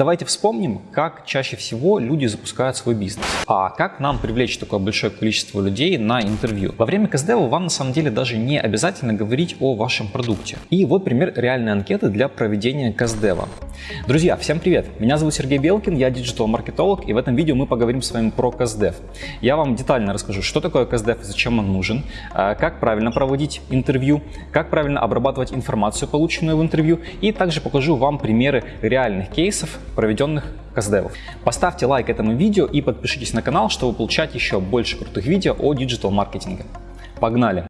давайте вспомним, как чаще всего люди запускают свой бизнес. А как нам привлечь такое большое количество людей на интервью? Во время КСДВ вам на самом деле даже не обязательно говорить о вашем продукте. И вот пример реальной анкеты для проведения КСДВ. Друзья, всем привет! Меня зовут Сергей Белкин, я диджитал-маркетолог, и в этом видео мы поговорим с вами про КСДФ. Я вам детально расскажу, что такое КСДФ и зачем он нужен, а, как правильно проводить интервью, как правильно обрабатывать информацию, полученную в интервью, и также покажу вам примеры реальных кейсов, проведенных КСДФов. Поставьте лайк этому видео и подпишитесь на канал, чтобы получать еще больше крутых видео о диджитал-маркетинге. Погнали!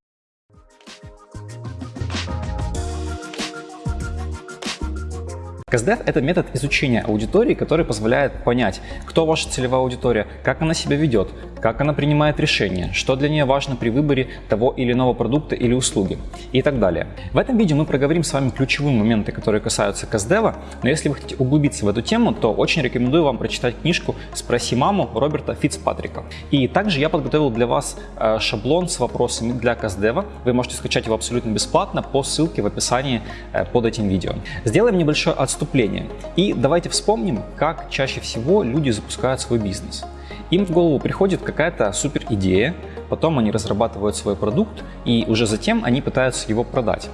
КСДФ – это метод изучения аудитории, который позволяет понять, кто ваша целевая аудитория, как она себя ведет, как она принимает решения, что для нее важно при выборе того или иного продукта или услуги и так далее. В этом видео мы проговорим с вами ключевые моменты, которые касаются КСДФ, но если вы хотите углубиться в эту тему, то очень рекомендую вам прочитать книжку «Спроси маму» Роберта Фицпатрика. И также я подготовил для вас э, шаблон с вопросами для КСДФ. Вы можете скачать его абсолютно бесплатно по ссылке в описании э, под этим видео. Сделаем небольшое отступление. И давайте вспомним, как чаще всего люди запускают свой бизнес. Им в голову приходит какая-то супер идея, потом они разрабатывают свой продукт и уже затем они пытаются его продать.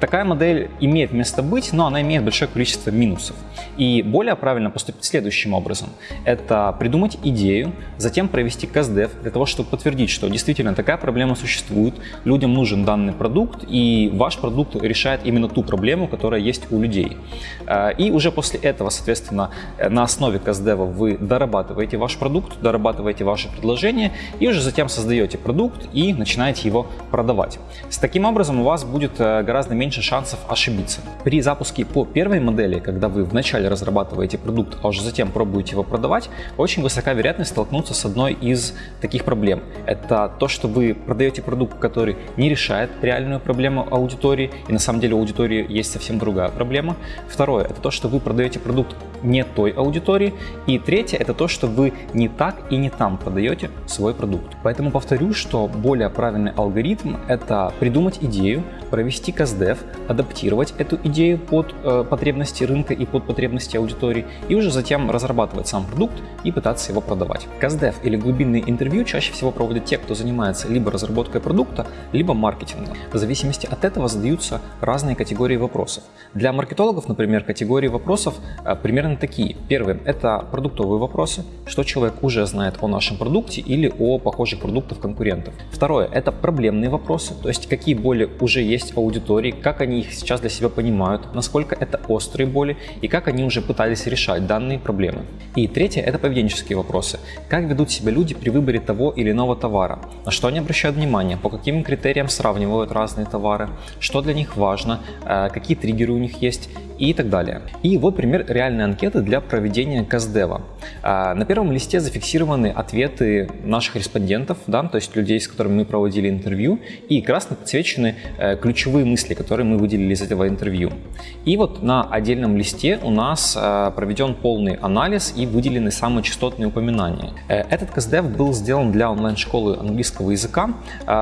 Такая модель имеет место быть, но она имеет большое количество минусов. И более правильно поступить следующим образом. Это придумать идею, затем провести КСДФ для того, чтобы подтвердить, что действительно такая проблема существует, людям нужен данный продукт, и ваш продукт решает именно ту проблему, которая есть у людей. Э, и уже после этого, соответственно, на основе КСДФ вы дорабатываете ваш продукт, дорабатываете ваше предложение, и уже затем создаете продукт и начинаете его продавать. С таким образом у вас будет э, гораздо меньше шансов ошибиться. При запуске по первой модели, когда вы вначале разрабатываете продукт, а уже затем пробуете его продавать, очень высока вероятность столкнуться с одной из таких проблем. Это то, что вы продаете продукт, который не решает реальную проблему аудитории, и на самом деле у аудитории есть совсем другая проблема. Второе, это то, что вы продаете продукт не той аудитории. И третье, это то, что вы не так и не там продаете свой продукт. Поэтому повторю, что более правильный алгоритм – это придумать идею, провести КСДФ, адаптировать эту идею под э, потребности рынка и под потребности аудитории, и уже затем разрабатывать сам продукт и пытаться его продавать. КСДФ или глубинные интервью чаще всего проводят те, кто занимается либо разработкой продукта, либо маркетингом. В зависимости от этого задаются разные категории вопросов. Для маркетологов, например, категории вопросов э, примерно такие. Первый – это продуктовые вопросы, что человек уже знает о нашем продукте или о похожих продуктах конкурентов. Второе – это проблемные вопросы, то есть какие боли уже есть в аудитории, как они их сейчас для себя понимают, насколько это острые боли и как они уже пытались решать данные проблемы. И третье – это поведенческие вопросы. Как ведут себя люди при выборе того или иного товара, на что они обращают внимание, по каким критериям сравнивают разные товары, что для них важно, э, какие триггеры у них есть и так далее. И вот пример реальной анкеты для проведения КСДева. А, на первом листе зафиксированы ответы наших респондентов, да, то есть людей, с которыми мы проводили интервью, и красно подсвечены э, ключевые мысли, которые мы выделили из этого интервью. И вот на отдельном листе у нас э, проведен полный анализ и выделены самые частотные упоминания. Э, этот КСДФ был сделан для онлайн-школы английского языка.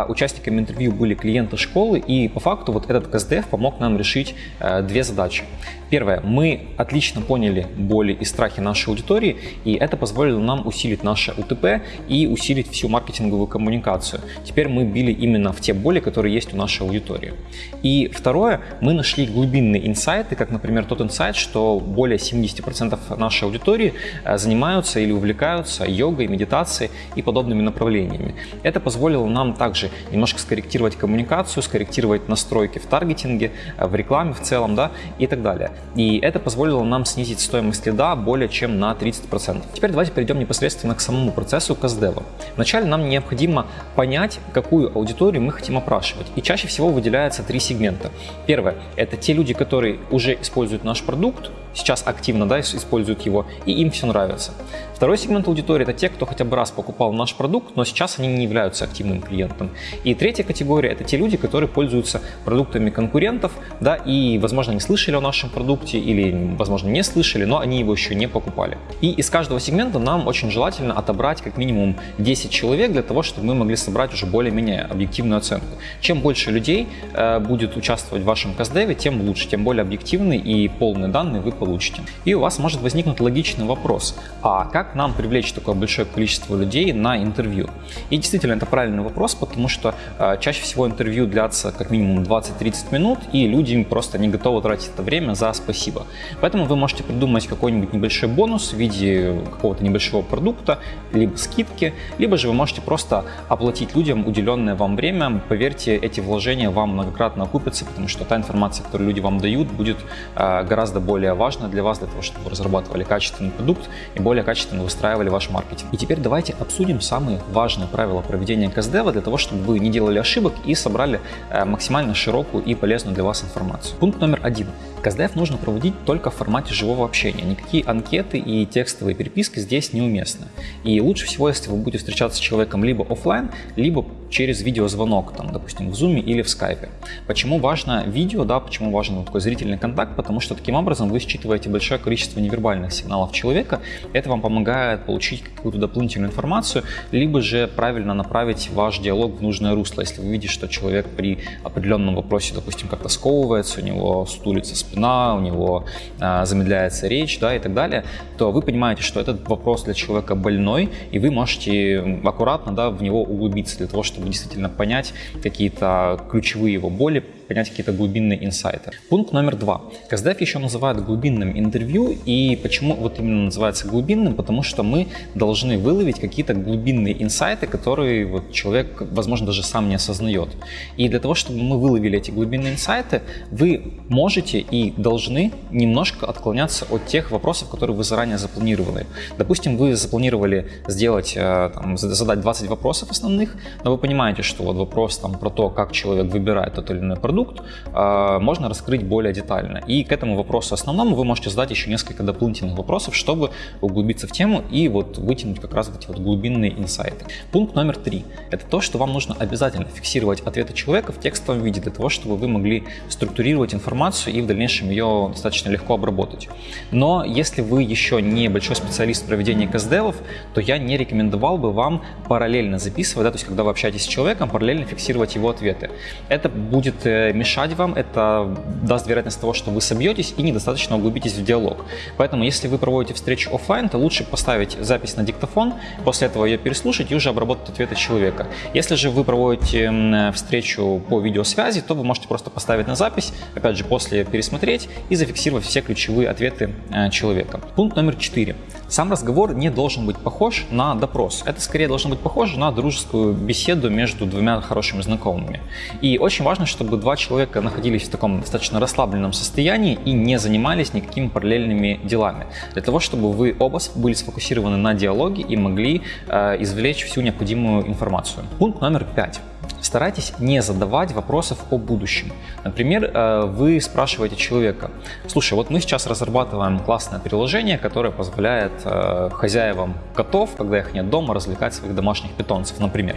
Участниками интервью были клиенты школы, и по факту вот этот КСДФ помог нам решить две задачи. Первое. Мы отлично поняли боли и страхи нашей аудитории, и это позволило нам усилить наше УТП и усилить всю маркетинговую коммуникацию. Теперь мы били именно в те боли, которые есть у нашей аудитории. И второе. Мы нашли глубинные инсайты, как, например, тот инсайт, что более 70% нашей аудитории э, занимаются или увлекаются йогой, медитацией и подобными направлениями. Это позволило нам также немножко скорректировать коммуникацию, скорректировать настройки в таргетинге, э, в рекламе в целом, да, и так далее. И это позволило нам снизить стоимость лида более чем на 30%. Теперь давайте перейдем непосредственно к самому процессу КСДева. Вначале нам необходимо понять, какую аудиторию мы хотим опрашивать. И чаще всего выделяется три сегмента. Первое – это те люди, которые уже используют наш продукт, сейчас активно да, используют его, и им все нравится. Второй сегмент аудитории – это те, кто хотя бы раз покупал наш продукт, но сейчас они не являются активным клиентом. И третья категория – это те люди, которые пользуются продуктами конкурентов, да, и, возможно, не слышали о нашем продукте или, возможно, не слышали, но они его еще не покупали. И из каждого сегмента нам очень желательно отобрать как минимум 10 человек для того, чтобы мы могли собрать уже более-менее объективную оценку. Чем больше людей э, будет участвовать в вашем КСДВе, тем лучше, тем более объективные и полные данные вы получите. И у вас может возникнуть логичный вопрос, а как нам привлечь такое большое количество людей на интервью? И действительно, это правильный вопрос, потому что э, чаще всего интервью длятся как минимум 20-30 минут, и люди просто не готовы тратить это время за спасибо. Поэтому вы можете придумать какой-нибудь небольшой бонус в виде какого-то небольшого продукта, либо скидки, либо же вы можете просто оплатить людям уделенное вам время. Поверьте, эти вложения вам многократно окупятся, потому что та информация, которую люди вам дают, будет э, гораздо более важна для вас, для того, чтобы вы разрабатывали качественный продукт и более качественно выстраивали ваш маркетинг. И теперь давайте обсудим самые важные правила проведения КСДВ для того, чтобы вы не делали ошибок и собрали э, максимально широкую и полезную для вас информацию. Пункт номер один. КСДФ нужно проводить только в формате живого общения. Никакие анкеты и текстовые переписки здесь неуместны. И лучше всего, если вы будете встречаться с человеком либо офлайн, либо через видеозвонок, там, допустим, в Zoom или в Skype. Почему важно видео, да, почему важен такой зрительный контакт? Потому что таким образом вы считываете большое количество невербальных сигналов человека. Это вам помогает получить какую-то дополнительную информацию, либо же правильно направить ваш диалог в нужное русло. Если вы видите, что человек при определенном вопросе, допустим, как-то сковывается, у него стулится спина, у него а, замедляется речь, да, и так далее, то вы понимаете, что этот вопрос для человека больной, и вы можете аккуратно, да, в него углубиться для того, чтобы действительно понять какие-то ключевые его боли, понять какие-то глубинные инсайты. Пункт номер два. КСДФ еще называют глубинным интервью, и почему вот именно называется глубинным? Потому что мы должны выловить какие-то глубинные инсайты, которые вот человек, возможно, даже сам не осознает. И для того, чтобы мы выловили эти глубинные инсайты, вы можете и должны немножко отклоняться от тех вопросов, которые вы заранее запланировали. Допустим, вы запланировали сделать, э, там, задать 20 вопросов основных, но вы понимаете, что вот вопрос там, про то, как человек выбирает тот или иной продукт, продукт, а, можно раскрыть более детально. И к этому вопросу основному вы можете задать еще несколько дополнительных вопросов, чтобы углубиться в тему и вот вытянуть как раз эти вот глубинные инсайты. Пункт номер три – это то, что вам нужно обязательно фиксировать ответы человека в текстовом виде для того, чтобы вы могли структурировать информацию и в дальнейшем ее достаточно легко обработать. Но если вы еще не большой специалист в проведении КСДЛов, то я не рекомендовал бы вам параллельно записывать, да, то есть когда вы общаетесь с человеком, параллельно фиксировать его ответы. Это будет э, мешать вам, это даст вероятность того, что вы собьетесь и недостаточно углубитесь в диалог. Поэтому, если вы проводите встречу офлайн, то лучше поставить запись на диктофон, после этого ее переслушать и уже обработать ответы человека. Если же вы проводите встречу по видеосвязи, то вы можете просто поставить на запись, опять же, после пересмотреть и зафиксировать все ключевые ответы э, человека. Пункт номер 4. Сам разговор не должен быть похож на допрос. Это скорее должно быть похоже на дружескую беседу между двумя хорошими знакомыми. И очень важно, чтобы два человека находились в таком достаточно расслабленном состоянии и не занимались никакими параллельными делами. Для того, чтобы вы оба были сфокусированы на диалоге и могли э, извлечь всю необходимую информацию. Пункт номер пять. Старайтесь не задавать вопросов о будущем. Например, э, вы спрашиваете человека, слушай, вот мы сейчас разрабатываем классное приложение, которое позволяет э, хозяевам котов, когда их нет дома, развлекать своих домашних питомцев, например.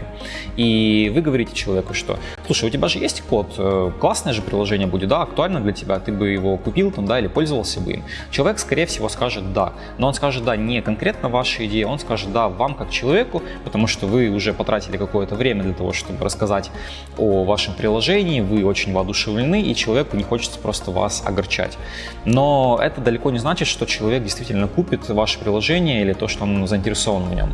И вы говорите человеку, что, слушай, у тебя же есть кот, э, классное же приложение будет, да, актуально для тебя, ты бы его купил там, да, или пользовался бы им. Человек, скорее всего, скажет да, но он скажет да не конкретно вашей идее, он скажет да вам как человеку, потому что вы уже потратили какое-то время для того, чтобы рассказать о вашем приложении, вы очень воодушевлены, и человеку не хочется просто вас огорчать. Но это далеко не значит, что человек действительно купит ваше приложение или то, что он заинтересован в нем.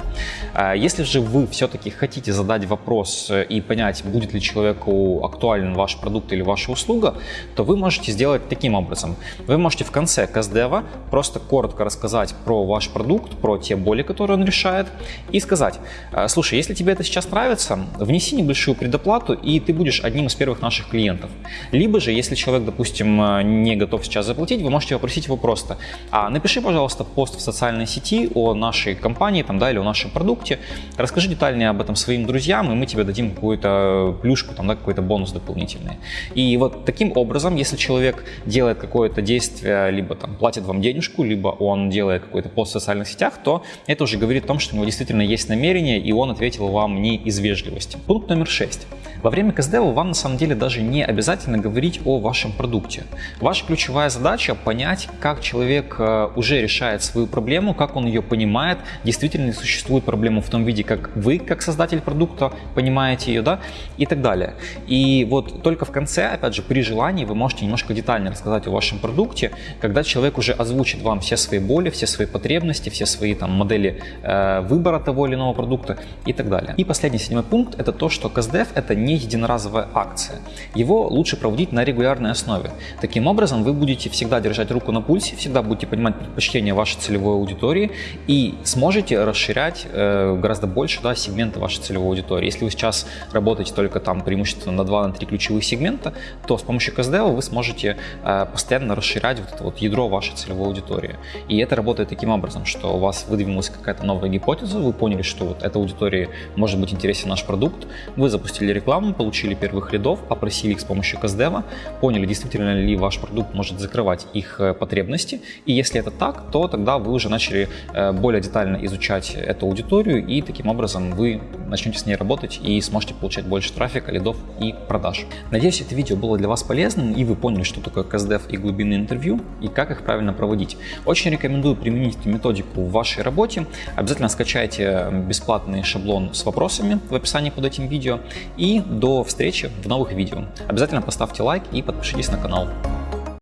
А если же вы все-таки хотите задать вопрос и понять, будет ли человеку актуален ваш продукт или ваша услуга, то вы можете сделать таким образом. Вы можете в конце каздева просто коротко рассказать про ваш продукт, про те боли, которые он решает, и сказать, «А, слушай, если тебе это сейчас нравится, внеси небольшую предоплату предоплату, и ты будешь одним из первых наших клиентов. Либо же, если человек, допустим, э, не готов сейчас заплатить, вы можете попросить его просто, а напиши, пожалуйста, пост в социальной сети о нашей компании там, да, или о нашем продукте, расскажи детальнее об этом своим друзьям, и мы тебе дадим какую-то плюшку, там, да, какой-то бонус дополнительный. И вот таким образом, если человек делает какое-то действие, либо там платит вам денежку, либо он делает какой-то пост в социальных сетях, то это уже говорит о том, что у него действительно есть намерение, и он ответил вам не из вежливости. Пункт номер шесть. Во время КСДВ вам на самом деле даже не обязательно говорить о вашем продукте. Ваша ключевая задача понять, как человек э, уже решает свою проблему, как он ее понимает, действительно ли существует проблема в том виде, как вы, как создатель продукта, понимаете ее, да, и так далее. И вот только в конце, опять же, при желании вы можете немножко детально рассказать о вашем продукте, когда человек уже озвучит вам все свои боли, все свои потребности, все свои там модели э, выбора того или иного продукта и так далее. И последний седьмой пункт это то, что КСДФ это не единоразовая акция. Его лучше проводить на регулярной основе. Таким образом вы будете всегда держать руку на пульсе, всегда будете понимать предпочтения вашей целевой аудитории и сможете расширять э, гораздо больше да, сегменты вашей целевой аудитории. Если вы сейчас работаете только там преимущественно на 2-3 ключевых сегмента, то с помощью КСДФ вы сможете э, постоянно расширять вот это вот ядро вашей целевой аудитории. И это работает таким образом, что у вас выдвинулась какая-то новая гипотеза, вы поняли, что вот этой аудитории может быть интересен наш продукт, вы запустили рекламу, получили первых лидов, опросили их с помощью КСДФ, поняли, действительно ли ваш продукт может закрывать их э, потребности, и если это так, то тогда вы уже начали э, более детально изучать эту аудиторию, и таким образом вы начнете с ней работать и сможете получать больше трафика, лидов и продаж. Надеюсь, это видео было для вас полезным, и вы поняли, что такое КСДФ и глубинные интервью, и как их правильно проводить. Очень рекомендую применить эту методику в вашей работе. Обязательно скачайте бесплатный шаблон с вопросами в описании под этим видео. И до встречи в новых видео. Обязательно поставьте лайк и подпишитесь на канал.